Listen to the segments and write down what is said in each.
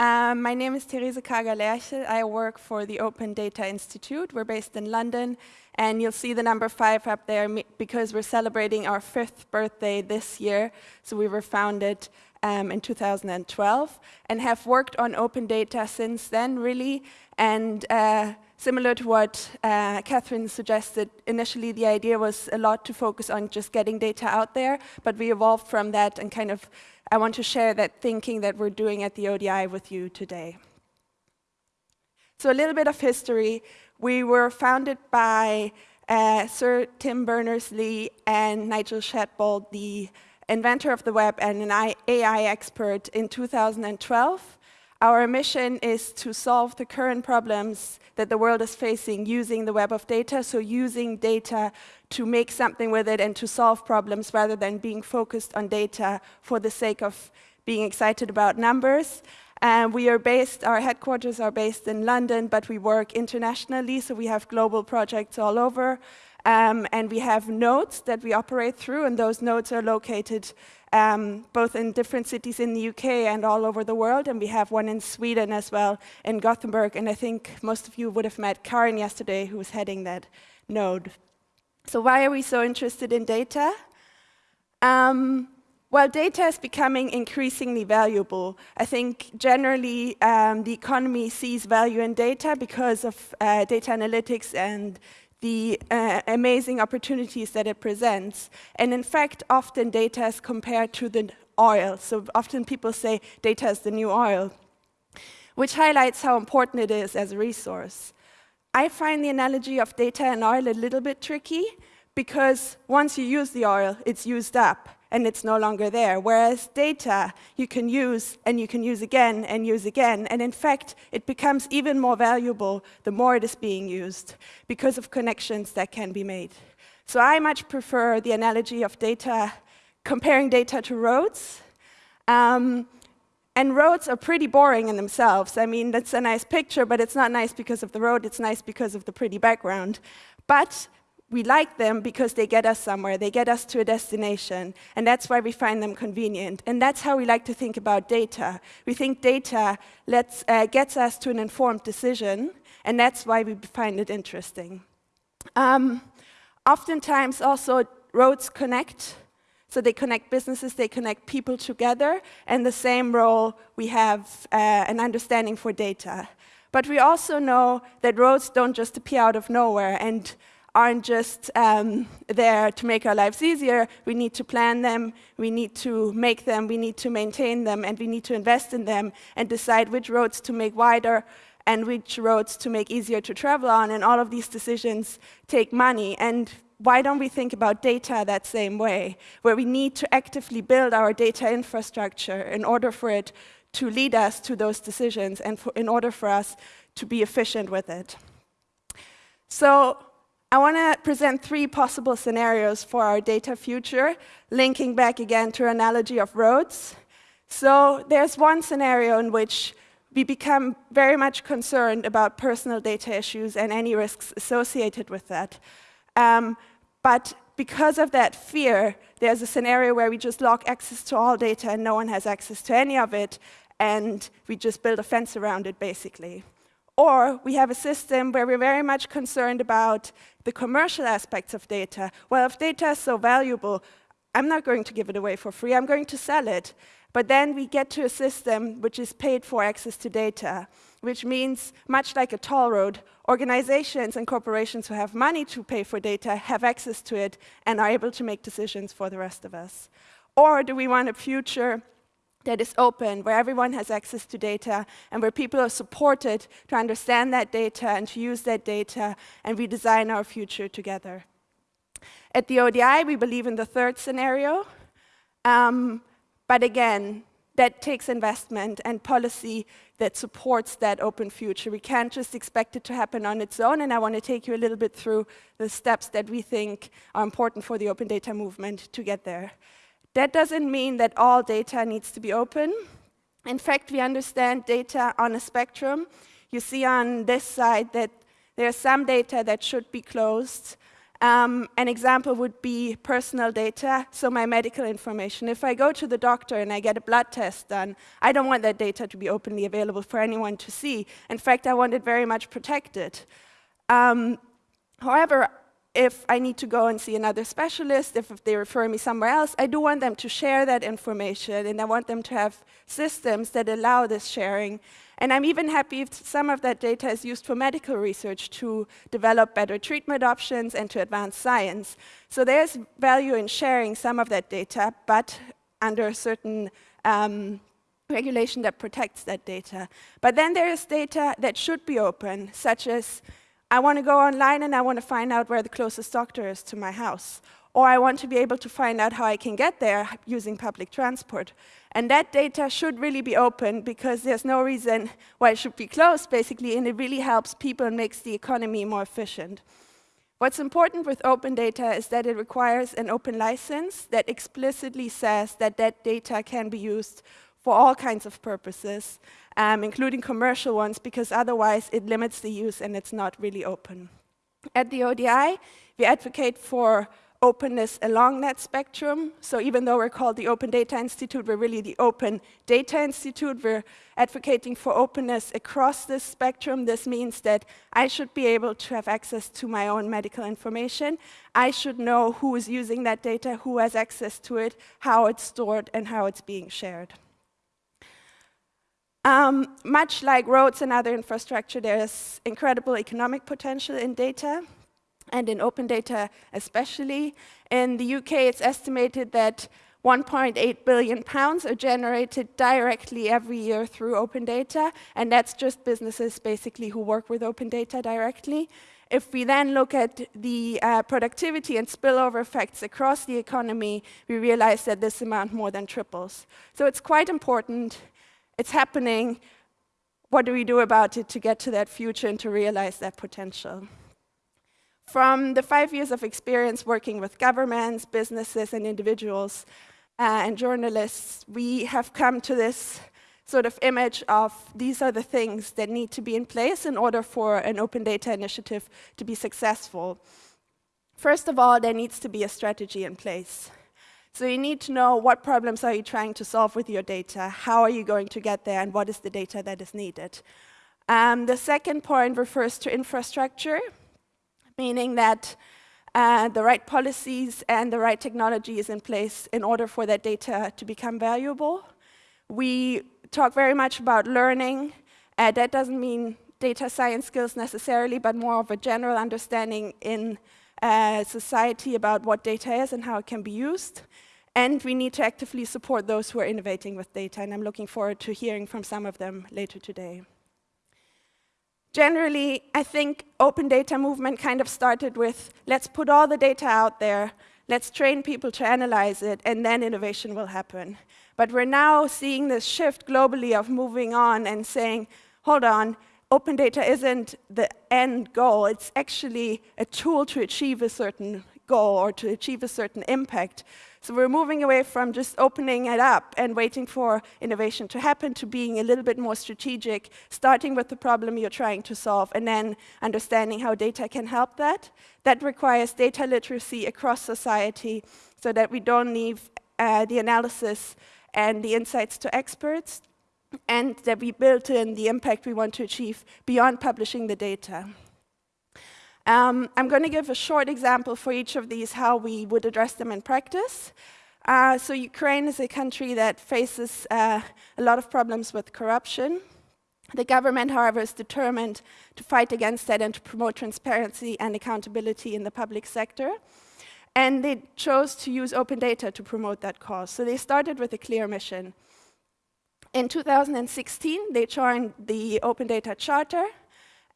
Um, my name is Therese Kager-Lerchel. I work for the Open Data Institute. We're based in London, and you'll see the number five up there because we're celebrating our fifth birthday this year. So we were founded um, in 2012 and have worked on open data since then, really. And uh, similar to what uh, Catherine suggested, initially the idea was a lot to focus on just getting data out there, but we evolved from that and kind of I want to share that thinking that we're doing at the ODI with you today. So a little bit of history. We were founded by uh, Sir Tim Berners-Lee and Nigel Shadbolt, the inventor of the web and an AI expert in 2012. Our mission is to solve the current problems that the world is facing using the web of data, so using data to make something with it and to solve problems rather than being focused on data for the sake of being excited about numbers. And we are based, our headquarters are based in London, but we work internationally, so we have global projects all over. Um, and we have nodes that we operate through, and those nodes are located um, both in different cities in the UK and all over the world. And we have one in Sweden as well, in Gothenburg. And I think most of you would have met Karin yesterday, who was heading that node. So why are we so interested in data? Um, well, data is becoming increasingly valuable. I think generally um, the economy sees value in data because of uh, data analytics and the uh, amazing opportunities that it presents. And in fact, often data is compared to the oil. So often people say data is the new oil, which highlights how important it is as a resource. I find the analogy of data and oil a little bit tricky because once you use the oil, it's used up and it's no longer there. Whereas data you can use and you can use again and use again. And in fact, it becomes even more valuable the more it is being used because of connections that can be made. So I much prefer the analogy of data, comparing data to roads. Um, and roads are pretty boring in themselves. I mean, that's a nice picture, but it's not nice because of the road, it's nice because of the pretty background. But we like them because they get us somewhere, they get us to a destination, and that's why we find them convenient. And that's how we like to think about data. We think data lets, uh, gets us to an informed decision, and that's why we find it interesting. Um, oftentimes also roads connect, so they connect businesses, they connect people together, and the same role we have uh, an understanding for data. But we also know that roads don't just appear out of nowhere, and aren't just um, there to make our lives easier. We need to plan them, we need to make them, we need to maintain them, and we need to invest in them and decide which roads to make wider and which roads to make easier to travel on. And all of these decisions take money. And why don't we think about data that same way, where we need to actively build our data infrastructure in order for it to lead us to those decisions and for, in order for us to be efficient with it. So I want to present three possible scenarios for our data future, linking back again to analogy of roads. So there's one scenario in which we become very much concerned about personal data issues and any risks associated with that. Um, but because of that fear, there's a scenario where we just lock access to all data and no one has access to any of it, and we just build a fence around it, basically. Or we have a system where we're very much concerned about the commercial aspects of data. Well, if data is so valuable, I'm not going to give it away for free, I'm going to sell it. But then we get to a system which is paid for access to data, which means, much like a toll road, organizations and corporations who have money to pay for data have access to it and are able to make decisions for the rest of us. Or do we want a future that is open, where everyone has access to data, and where people are supported to understand that data and to use that data, and we design our future together. At the ODI, we believe in the third scenario, um, but again, that takes investment and policy that supports that open future. We can't just expect it to happen on its own, and I want to take you a little bit through the steps that we think are important for the open data movement to get there. That doesn't mean that all data needs to be open. In fact, we understand data on a spectrum. You see on this side that there's some data that should be closed, Um, an example would be personal data, so my medical information. If I go to the doctor and I get a blood test done, I don't want that data to be openly available for anyone to see. In fact, I want it very much protected. Um, however, if I need to go and see another specialist, if, they refer me somewhere else, I do want them to share that information, and I want them to have systems that allow this sharing. And I'm even happy if some of that data is used for medical research to develop better treatment options and to advance science. So there's value in sharing some of that data, but under a certain um, regulation that protects that data. But then there is data that should be open, such as I want to go online and I want to find out where the closest doctor is to my house. Or I want to be able to find out how I can get there using public transport. And that data should really be open because there's no reason why it should be closed, basically, and it really helps people and makes the economy more efficient. What's important with open data is that it requires an open license that explicitly says that that data can be used for all kinds of purposes, um, including commercial ones, because otherwise it limits the use and it's not really open. At the ODI, we advocate for openness along that spectrum. So even though we're called the Open Data Institute, we're really the Open Data Institute. We're advocating for openness across this spectrum. This means that I should be able to have access to my own medical information. I should know who is using that data, who has access to it, how it's stored, and how it's being shared. Um, much like roads and other infrastructure, there is incredible economic potential in data, and in open data especially. In the UK, it's estimated that 1.8 billion pounds are generated directly every year through open data, and that's just businesses basically who work with open data directly. If we then look at the uh, productivity and spillover effects across the economy, we realize that this amount more than triples. So it's quite important it's happening. What do we do about it to get to that future and to realize that potential? From the five years of experience working with governments, businesses, and individuals, uh, and journalists, we have come to this sort of image of these are the things that need to be in place in order for an open data initiative to be successful. First of all, there needs to be a strategy in place. So you need to know what problems are you trying to solve with your data, how are you going to get there, and what is the data that is needed. Um, the second point refers to infrastructure, meaning that uh, the right policies and the right technology is in place in order for that data to become valuable. We talk very much about learning. Uh, that doesn't mean data science skills necessarily, but more of a general understanding in uh, society about what data is and how it can be used. And we need to actively support those who are innovating with data, and I'm looking forward to hearing from some of them later today. Generally, I think open data movement kind of started with, let's put all the data out there, let's train people to analyze it, and then innovation will happen. But we're now seeing this shift globally of moving on and saying, hold on, open data isn't the end goal, it's actually a tool to achieve a certain goal or to achieve a certain impact. So we're moving away from just opening it up and waiting for innovation to happen to being a little bit more strategic, starting with the problem you're trying to solve and then understanding how data can help that. That requires data literacy across society so that we don't leave uh, the analysis and the insights to experts, and that we built in the impact we want to achieve beyond publishing the data. Um, I'm going to give a short example for each of these, how we would address them in practice. Uh, so Ukraine is a country that faces uh, a lot of problems with corruption. The government, however, is determined to fight against that and to promote transparency and accountability in the public sector. And they chose to use open data to promote that cause. So they started with a clear mission. In 2016, they joined the Open Data Charter,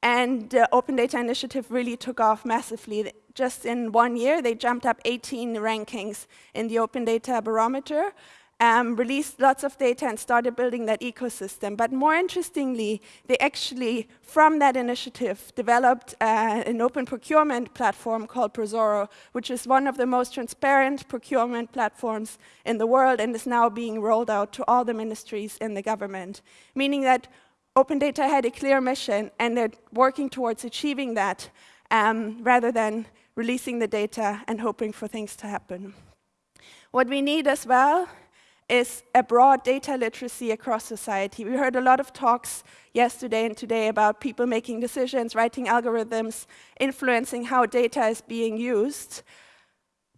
and the Open Data Initiative really took off massively. Just in one year, they jumped up 18 rankings in the Open Data Barometer, um, released lots of data and started building that ecosystem. But more interestingly, they actually, from that initiative, developed uh, an open procurement platform called ProZorro, which is one of the most transparent procurement platforms in the world and is now being rolled out to all the ministries in the government, meaning that Open Data had a clear mission and they're working towards achieving that um, rather than releasing the data and hoping for things to happen. What we need as well is a broad data literacy across society. We heard a lot of talks yesterday and today about people making decisions, writing algorithms, influencing how data is being used.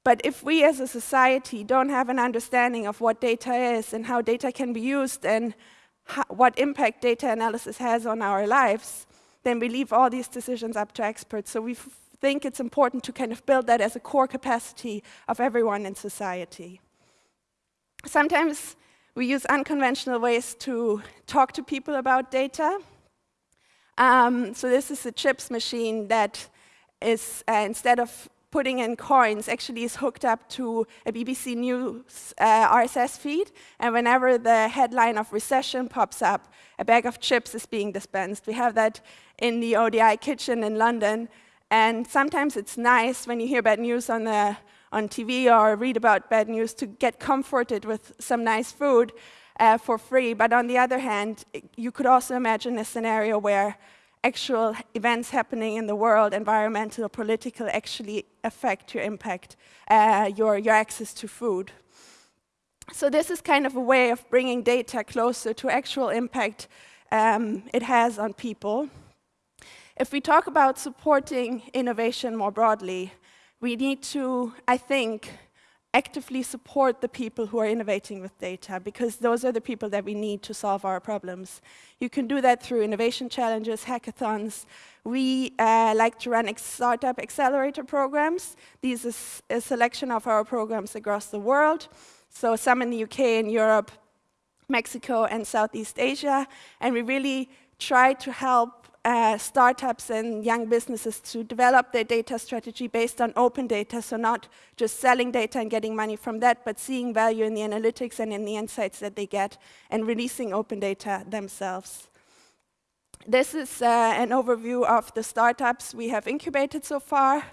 But if we as a society don't have an understanding of what data is and how data can be used and what impact data analysis has on our lives, then we leave all these decisions up to experts. So we think it's important to kind of build that as a core capacity of everyone in society. Sometimes we use unconventional ways to talk to people about data. Um, so this is a chips machine that is, uh, instead of putting in coins, actually is hooked up to a BBC News uh, RSS feed. And whenever the headline of recession pops up, a bag of chips is being dispensed. We have that in the ODI kitchen in London. And sometimes it's nice when you hear bad news on the on TV or read about bad news to get comforted with some nice food uh, for free. But on the other hand, you could also imagine a scenario where actual events happening in the world, environmental or political, actually affect your impact, uh, your, your access to food. So this is kind of a way of bringing data closer to actual impact um, it has on people. If we talk about supporting innovation more broadly, we need to, I think, actively support the people who are innovating with data because those are the people that we need to solve our problems. You can do that through innovation challenges, hackathons. We uh, like to run startup accelerator programs. These are a selection of our programs across the world. So some in the UK and Europe, Mexico and Southeast Asia. And we really try to help uh, startups and young businesses to develop their data strategy based on open data, so not just selling data and getting money from that, but seeing value in the analytics and in the insights that they get and releasing open data themselves. This is uh, an overview of the startups we have incubated so far.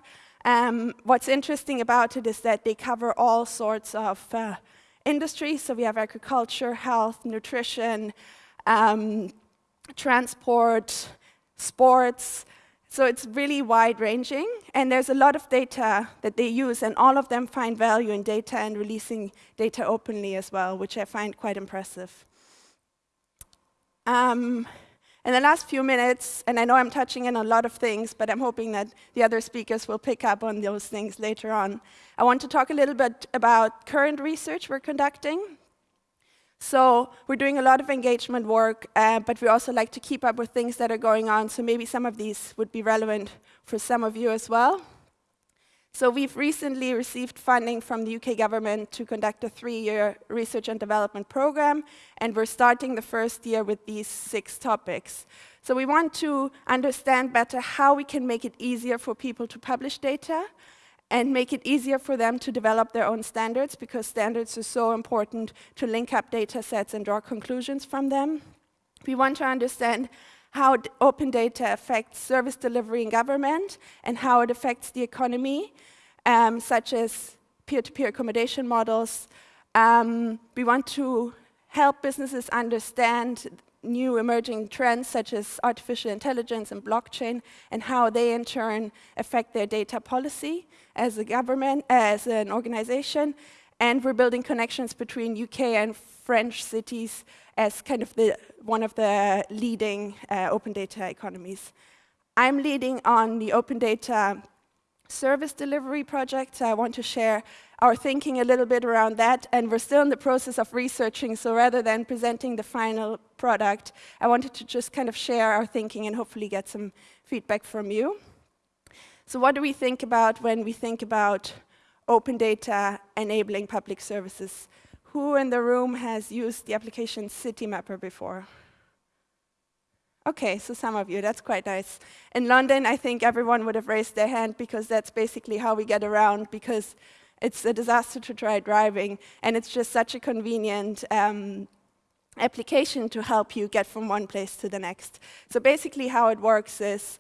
Um, what's interesting about it is that they cover all sorts of uh, industries. So we have agriculture, health, nutrition, um, transport, sports. So it's really wide-ranging, and there's a lot of data that they use, and all of them find value in data and releasing data openly as well, which I find quite impressive. Um, in the last few minutes, and I know I'm touching on a lot of things, but I'm hoping that the other speakers will pick up on those things later on. I want to talk a little bit about current research we're conducting. So we're doing a lot of engagement work, uh, but we also like to keep up with things that are going on, so maybe some of these would be relevant for some of you as well. So we've recently received funding from the UK government to conduct a three-year research and development program, and we're starting the first year with these six topics. So we want to understand better how we can make it easier for people to publish data, and make it easier for them to develop their own standards because standards are so important to link up data sets and draw conclusions from them. We want to understand how open data affects service delivery in government and how it affects the economy, um, such as peer-to-peer -peer accommodation models. Um, we want to help businesses understand new emerging trends such as artificial intelligence and blockchain and how they in turn affect their data policy as a government, as an organization. And we're building connections between UK and French cities as kind of the, one of the leading uh, open data economies. I'm leading on the open data service delivery project. I want to share our thinking a little bit around that, and we're still in the process of researching, so rather than presenting the final product, I wanted to just kind of share our thinking and hopefully get some feedback from you. So what do we think about when we think about open data enabling public services? Who in the room has used the application Citymapper before? Okay, so some of you, that's quite nice. In London, I think everyone would have raised their hand because that's basically how we get around because it's a disaster to try driving, and it's just such a convenient um, application to help you get from one place to the next. So basically how it works is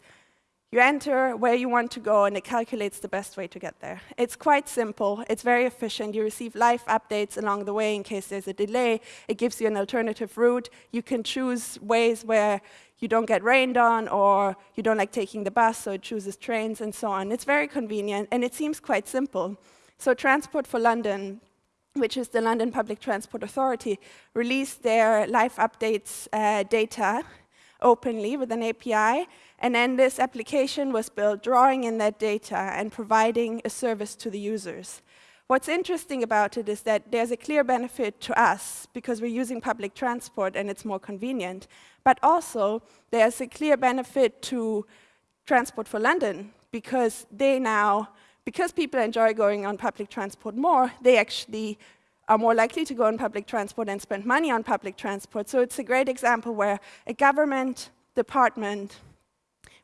you enter where you want to go, and it calculates the best way to get there. It's quite simple. It's very efficient. You receive live updates along the way in case there's a delay. It gives you an alternative route. You can choose ways where you don't get rained on or you don't like taking the bus, so it chooses trains and so on. It's very convenient and it seems quite simple. So Transport for London, which is the London Public Transport Authority, released their life updates uh, data openly with an API, and then this application was built drawing in that data and providing a service to the users. What's interesting about it is that there's a clear benefit to us because we're using public transport and it's more convenient, but also there's a clear benefit to Transport for London because they now, because people enjoy going on public transport more, they actually are more likely to go on public transport and spend money on public transport. So it's a great example where a government department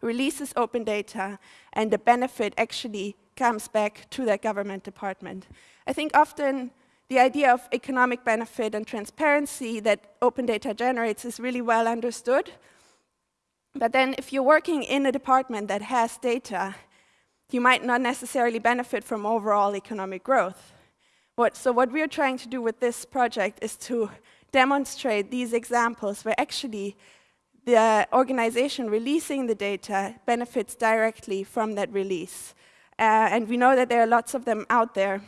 releases open data and the benefit actually comes back to that government department. I think often the idea of economic benefit and transparency that open data generates is really well understood. But then if you're working in a department that has data, you might not necessarily benefit from overall economic growth. What, so what we're trying to do with this project is to demonstrate these examples where actually the organization releasing the data benefits directly from that release. Uh, and we know that there are lots of them out there,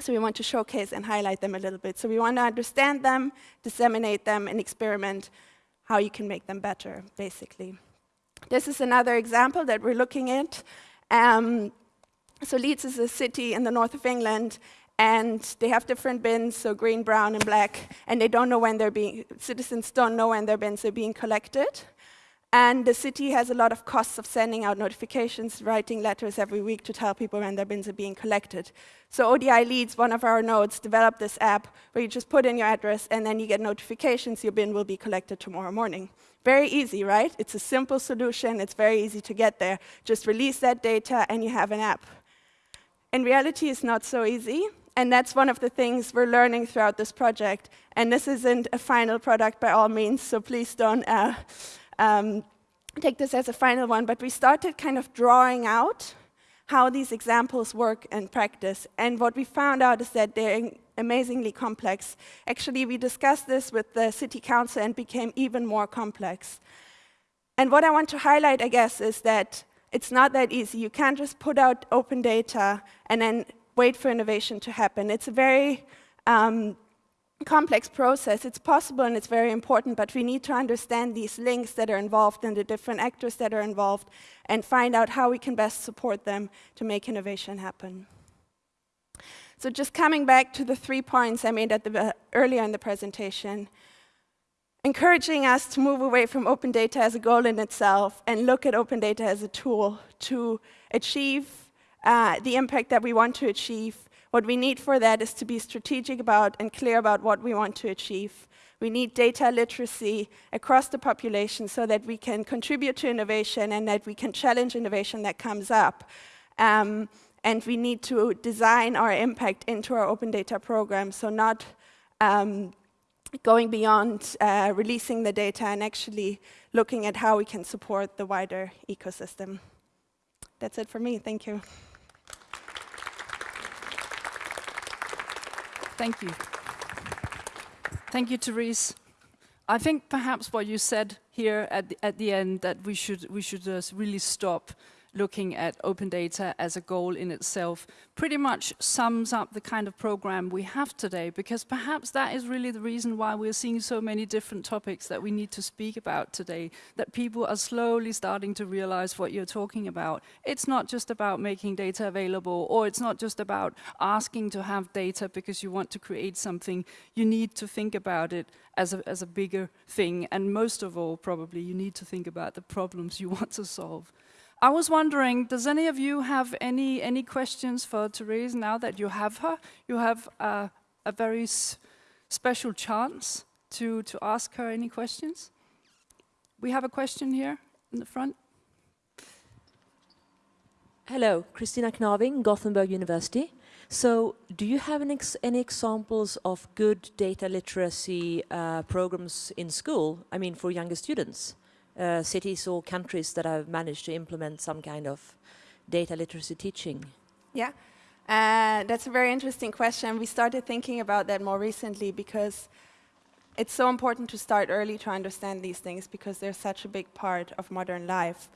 so we want to showcase and highlight them a little bit. So we want to understand them, disseminate them, and experiment how you can make them better, basically. This is another example that we're looking at. Um, so Leeds is a city in the north of England, and they have different bins, so green, brown, and black, and they don't know when they're being, citizens don't know when their bins are being collected. And the city has a lot of costs of sending out notifications, writing letters every week to tell people when their bins are being collected. So ODI Leeds, one of our nodes, developed this app where you just put in your address and then you get notifications your bin will be collected tomorrow morning. Very easy, right? It's a simple solution. It's very easy to get there. Just release that data and you have an app. In reality, it's not so easy. And that's one of the things we're learning throughout this project. And this isn't a final product by all means, so please don't uh, um, take this as a final one, but we started kind of drawing out how these examples work in practice. And what we found out is that they're amazingly complex. Actually, we discussed this with the city council and became even more complex. And what I want to highlight, I guess, is that it's not that easy. You can't just put out open data and then wait for innovation to happen. It's a very um, complex process. It's possible and it's very important, but we need to understand these links that are involved and the different actors that are involved and find out how we can best support them to make innovation happen. So just coming back to the three points I made at the, uh, earlier in the presentation, encouraging us to move away from open data as a goal in itself and look at open data as a tool to achieve uh, the impact that we want to achieve what we need for that is to be strategic about and clear about what we want to achieve. We need data literacy across the population so that we can contribute to innovation and that we can challenge innovation that comes up. Um, and we need to design our impact into our open data program, so not um, going beyond uh, releasing the data and actually looking at how we can support the wider ecosystem. That's it for me. Thank you. Thank you. Thank you, Therese. I think perhaps what you said here at the, at the end that we should we should uh, really stop looking at open data as a goal in itself pretty much sums up the kind of program we have today because perhaps that is really the reason why we're seeing so many different topics that we need to speak about today, that people are slowly starting to realize what you're talking about. It's not just about making data available or it's not just about asking to have data because you want to create something. You need to think about it as a, as a bigger thing and most of all probably you need to think about the problems you want to solve. I was wondering, does any of you have any, any questions for Therese now that you have her? You have uh, a very special chance to, to ask her any questions. We have a question here in the front. Hello, Christina Knaving, Gothenburg University. So do you have ex any examples of good data literacy uh, programs in school, I mean for younger students? Uh, cities or countries that have managed to implement some kind of data literacy teaching? Yeah, uh, that's a very interesting question. We started thinking about that more recently because it's so important to start early to understand these things because they're such a big part of modern life.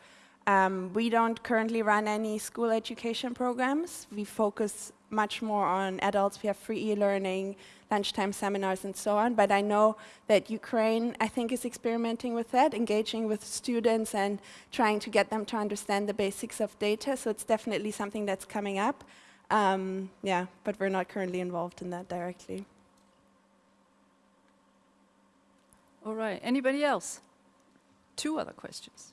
Um, we don't currently run any school education programs. We focus much more on adults. We have free e-learning, lunchtime seminars, and so on. But I know that Ukraine, I think, is experimenting with that, engaging with students and trying to get them to understand the basics of data. So it's definitely something that's coming up. Um, yeah, but we're not currently involved in that directly. All right. Anybody else? Two other questions.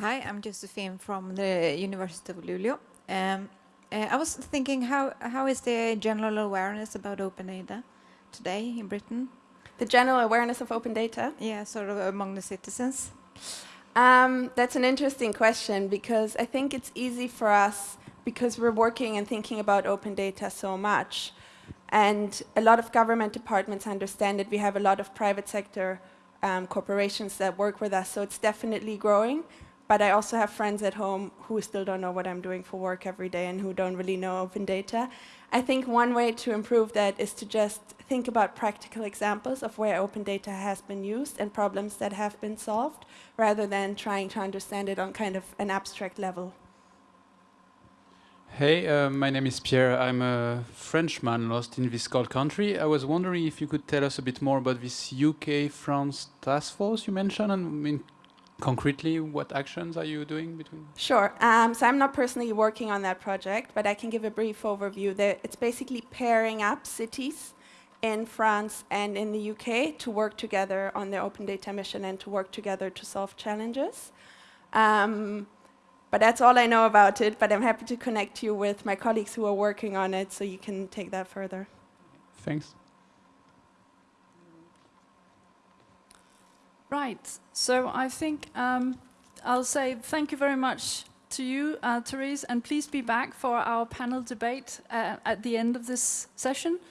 Hi, I'm Josephine from the University of Luleå. Um, uh, I was thinking, how how is the general awareness about open data today in Britain? The general awareness of open data. Yeah, sort of among the citizens. Um, that's an interesting question because I think it's easy for us because we're working and thinking about open data so much. And a lot of government departments understand it. We have a lot of private sector um, corporations that work with us, so it's definitely growing. But I also have friends at home who still don't know what I'm doing for work every day and who don't really know open data. I think one way to improve that is to just think about practical examples of where open data has been used and problems that have been solved, rather than trying to understand it on kind of an abstract level. Hey, uh, my name is Pierre. I'm a Frenchman lost in this cold country. I was wondering if you could tell us a bit more about this UK-France task force you mentioned, concretely, what actions are you doing between? Sure. Um, so I'm not personally working on that project, but I can give a brief overview. That it's basically pairing up cities in France and in the UK to work together on their open data mission and to work together to solve challenges. Um, but that's all I know about it, but I'm happy to connect you with my colleagues who are working on it so you can take that further. Thanks. Right. So I think um, I'll say thank you very much to you, uh, Therese, and please be back for our panel debate uh, at the end of this session.